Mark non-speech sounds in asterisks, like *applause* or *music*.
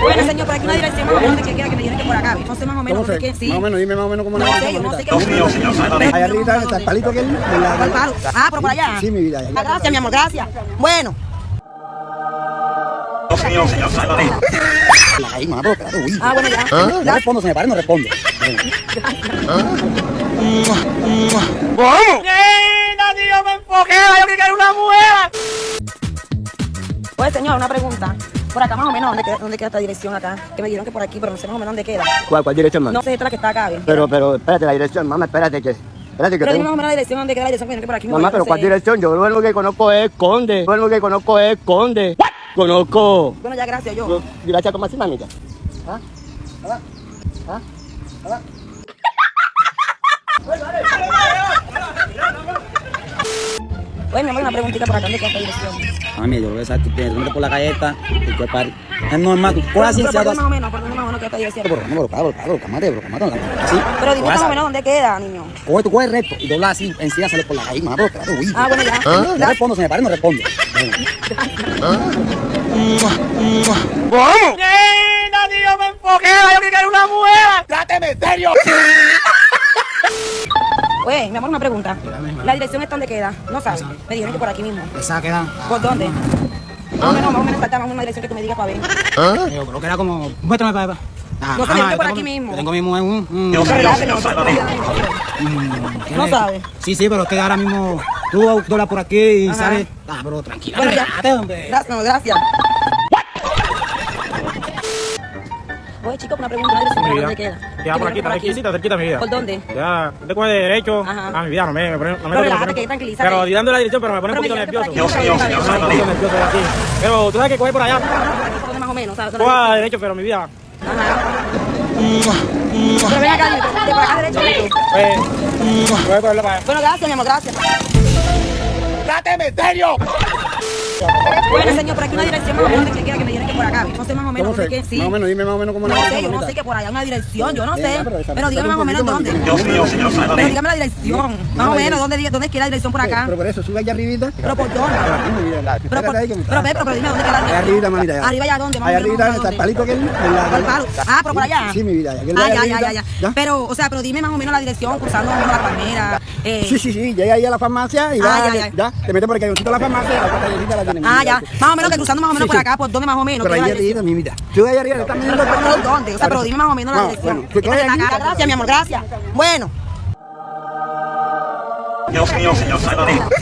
Bueno, señor, por aquí una dirección más o menos de que quiera que me que por acá. No sé más o menos ¿Cómo dónde sé? que sí. Más o menos, dime más o menos cómo No la sé, yo no sé qué. Dios mío, señor, sálvame. Allá arriba está el palito ¿Cuál palo? Ah, pero por allá. Sí, mi vida. Ah, gracias, mi amor, gracias. Bueno, Dios mío, señor, sálvame. Ahí, mamá, pero uy. ah, bueno, ya. No respondo, se me para, no respondo. Oye, señor, una pregunta. Por acá más o menos, ¿dónde queda, dónde queda esta dirección acá? Que me dijeron que por aquí, pero no sé más o menos dónde queda. ¿Cuál, cuál dirección, mamá? No sé, esta es la que está acá. Pero, pero, espérate, la dirección, mamá, espérate que... Espérate que Pero dime tengo... más o menos la dirección, dónde queda la dirección, que por aquí. Mamá, voy, pero no ¿cuál sé. dirección? Yo lo único que conozco es Conde. Lo único que conozco es Conde. Conozco... Bueno, ya, gracias, yo. Gracias, ¿cómo así, mamita? ¿Ah? ¿Ah? ¿Ah? ¿Ah? Oye, mi amor, una preguntita por acá, ¿dónde queda esta dirección? Mami, yo lo que sabes, tú por la galleta y que par... Es normal, tú coges así, Pero se por hagas... dónde más o menos, por dónde más o menos queda esta dirección. Pero, pero, pero, pero, cámate, pero, cámate, así. Pero dime más o menos dónde queda, niño. Coge, tú coges recto y doblas así, encima sale por la calle, mamá, pero, espérate, uy. Ah, bueno, ya. No Ya. respondo, se me para, no respondo. *laughs* Oye, mi amor, una pregunta. La dirección está donde queda, ¿no sabes? Me dijeron que por aquí mismo. Esa queda... ¿Por dónde? Más o menos, más o menos, falta más una dirección que tú me digas para ver. Yo creo que era como... Muéstrame para allá. Ah, No, ajá, dice por yo aquí tengo- mismo. yo Tengo mismo un... un- señor, no, sálvame. ¿quién No es? sabe. Sí, sí, pero es que ahora mismo tú doblas por aquí y Ajá. sales... Ah, pero tranquila, Bueno, ya. Gracias, no, gracias. Oye, chico, una pregunta, ¿la dirección por Mi dónde queda? Ya por aquí, está cerquita, cerquita mi vida. ¿Por dónde? Ya, te coge derecho. Ajá. Ah, mi vida, no me, no me Pero relájate, que. Pero dando la dirección, pero me pone un poquito nervioso. de. Pero tú sabes que coge por allá. ¿Por dónde más o menos? ¿sabes? ¿Dónde Coge derecho, pero mi vida. Ajá. Pero ven acá, de por acá derecho. Bueno, gracias, mi amor, gracias. ¡Tráteme en serio! Bueno, señor, por aquí una dirección más o menos de que quiera que me que por acá. No sé más o menos ¿Cómo dónde sé? que sí. Más o menos, dime más o menos cómo No sé, yo no mamita. sé que por allá una dirección, yo no sé. pero dígame más o menos dónde. Dios mío, señor, Pero dígame la dirección. Más o menos, ¿dónde, dónde queda la dirección por acá? Pero por eso, sube allá arribita. Pero por dónde. Pero, por, que pero, pero, pero dime dónde queda la Allá arribita, mamita. Arriba allá dónde, Allá menos, arribita está el palito aquel. de la- ¿Cuál palo? Ah, pero por allá. Sí, mi vida. Ah, ya, ya, ya, ya. Pero, o sea, pero dime más o menos la dirección, cruzando la palmera. Eh, Sí, sí, sí, llega ahí a la farmacia y Ah, va, ya, ya. ya, te metes por aquí, a la farmacia y la Ah, ya. Más o menos que cruzando más o menos por acá, por dónde más o menos. Pero queda ahí arriba, mi vida. Tú ahí arriba, estás mirando Pero ¿por dónde? O sea, pero dime más o menos la No, dirección. Gracias, mi amor, gracias. Bueno. Dios mío, señor, sálvame. *laughs*